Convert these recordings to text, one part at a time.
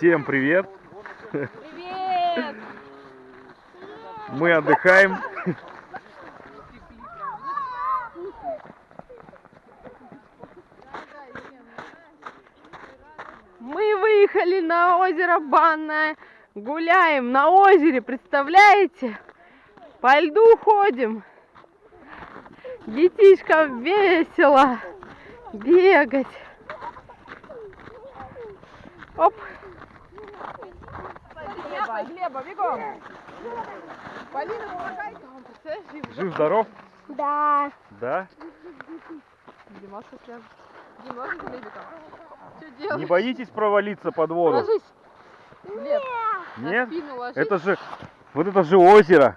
Всем привет! Привет! Мы отдыхаем. Мы выехали на озеро Банное. Гуляем на озере, представляете? По льду ходим. Детишкам весело бегать. Оп. Глеба, Глеба, бегом! Полина, помогай! Там, представляешь, Жив здоров? Да. Да? Димас след. Димас с Глебиком. Что делаешь? Не боитесь провалиться под воду? Ложись. Глеб, Нет? ложись. Это же, вот это же озеро.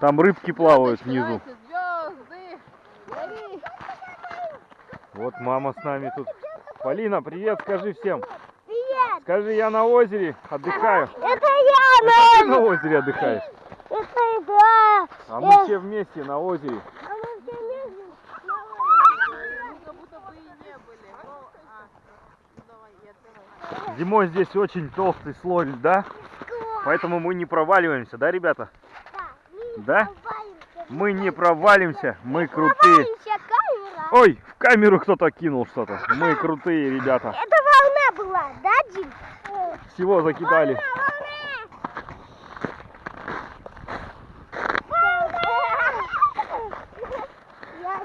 Там рыбки плавают внизу. Звезды. Гори. Вот мама с нами тут. Полина, привет, скажи всем. Скажи, я на озере отдыхаю. Это я, Это ты на озере отдыхаешь. Это я. А мы все вместе на озере. А мы все вместе. Как будто бы и не были. Ну, а, ну, давай, я открываю. Зимой здесь очень толстый слой льда, поэтому мы не проваливаемся, да, ребята? Да? Мы не провалимся, мы крутые. Ой, в камеру кто-то кинул что-то. Мы крутые ребята. Была, да, Дим? Всего закидали.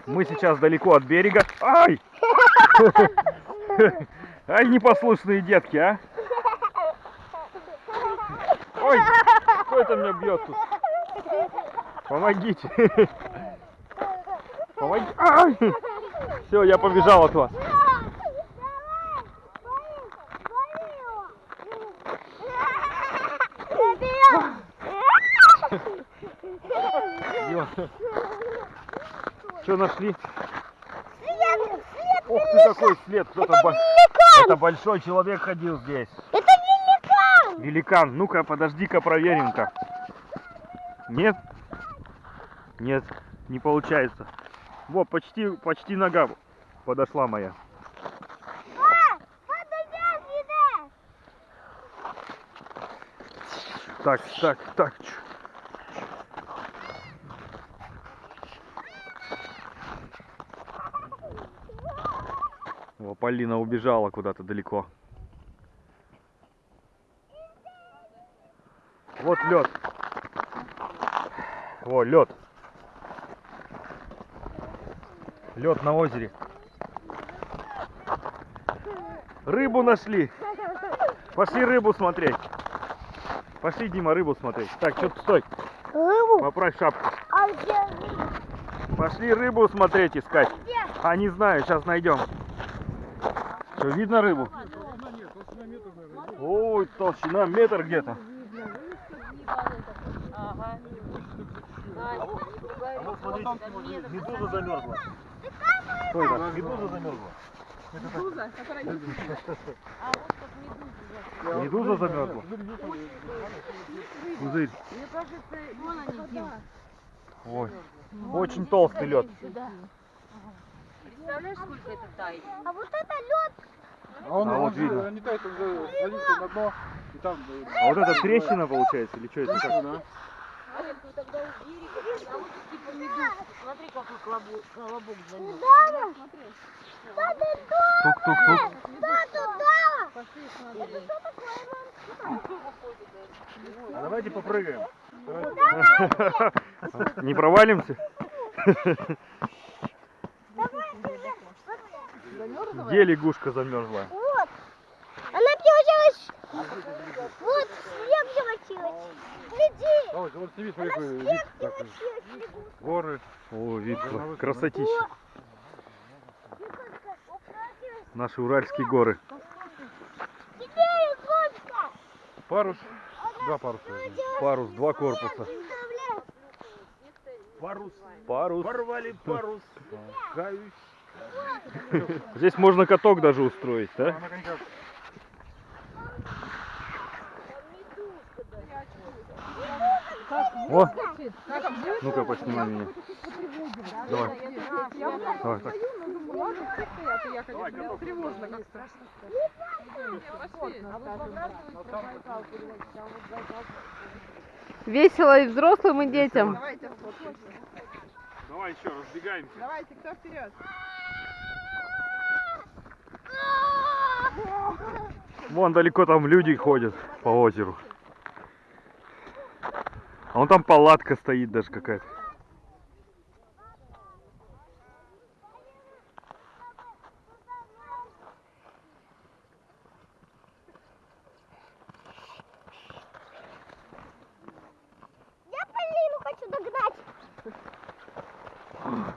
Мы сейчас далеко от берега. Ай! Ай, непослушные детки, а! Ой, кто это меня бьет тут? Помогите! Ай! Все, я побежал от вас. Что нашли? Ох ты какой след! Кто-то бо- Это большой человек ходил здесь. Это великан! Великан. Ну-ка, подожди-ка, проверим-ка. Нет? Нет, не получается. Во, почти, почти нога подошла моя. А! Так, так, так. О, Полина убежала куда-то далеко. Вот лед. О, лед. Лед на озере. Рыбу нашли. Пошли рыбу смотреть. Пошли, Дима, рыбу смотреть. Так, что стой. Рыбу? Поправь шапку. А где рыба? Пошли рыбу смотреть, искать. Где? А, не знаю, сейчас найдем. Что, видно рыбу? Ой, толщина метр где-то. Ага. А вот смотрите, медуза замерзла. Что это? Медуза замерзла. Медуза, которая не Медуза замерзла. Пузырь. Мне кажется, вон они. Ой, очень толстый лед. Представляешь, сколько это тает? А вот это лед. А он, А он вот же видно. не тает, он же садится на дно, и там... э, А вот это трещина получается или что это? Как? да. Типа. Смотри, какой колобок, колобок. Что ты тут? Тук-тук-тук. А давайте попрыгаем. Не провалимся? Где лягушка замерзла? Вот. Она превратилась. Вот, снег превратилась. Гляди. А вот, смотри, какой вид такой. превратилась. Горы. О, видно, красотища. Наши уральские горы. Где лягушка? Парус. Два паруса. Парус, два корпуса. Парус. Парус. Порвали парус. Каюсь. Здесь можно каток даже устроить, да? О, ну-ка, поснимай меня. Давай. Давай, так. Как-то. Весело и взрослым, и детям. Давай еще разбегаемся. Давайте, кто вперед? Вон далеко там люди ходят по озеру. А вон там палатка стоит даже какая-то.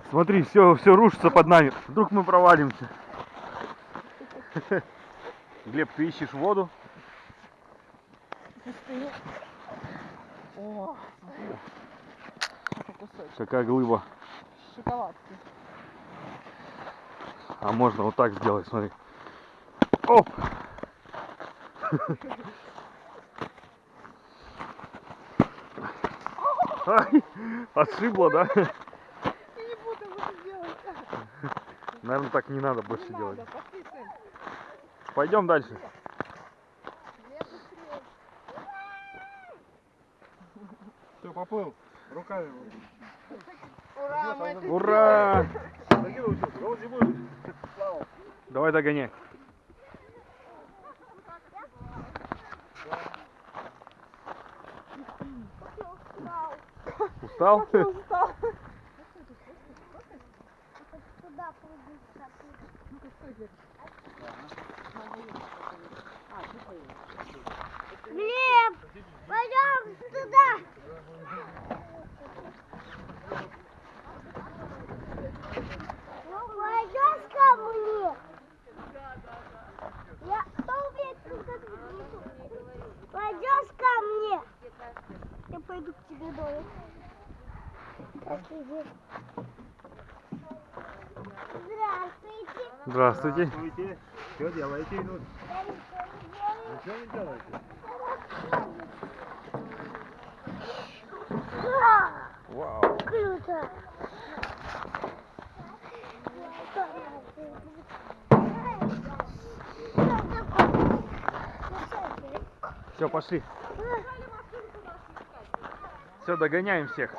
Смотри, все, все рушится под нами. Вдруг мы провалимся. Глеб, ты ищешь воду? О, Какая глыба. шоколадки. А можно вот так сделать, смотри. Оп! Ай, Отшибло, да? Я не буду это делать. Наверное, так не надо больше Не делать. надо. Пойдем дальше. Все, поплыл. Руками. Ура, это Ура! Давай догоняй. Устал? устал. Туда пойду. Глеб, пойдем туда. Пойдешь ко мне? Я кто умеет? Пойдешь ко мне? Я пойду к тебе домой. Здравствуйте. Здравствуйте. Здравствуйте. Здравствуйте. Что делаете? Я ничего не. Ничего не делаете? А, Вау. Круто. Все, пошли. Все, догоняем всех.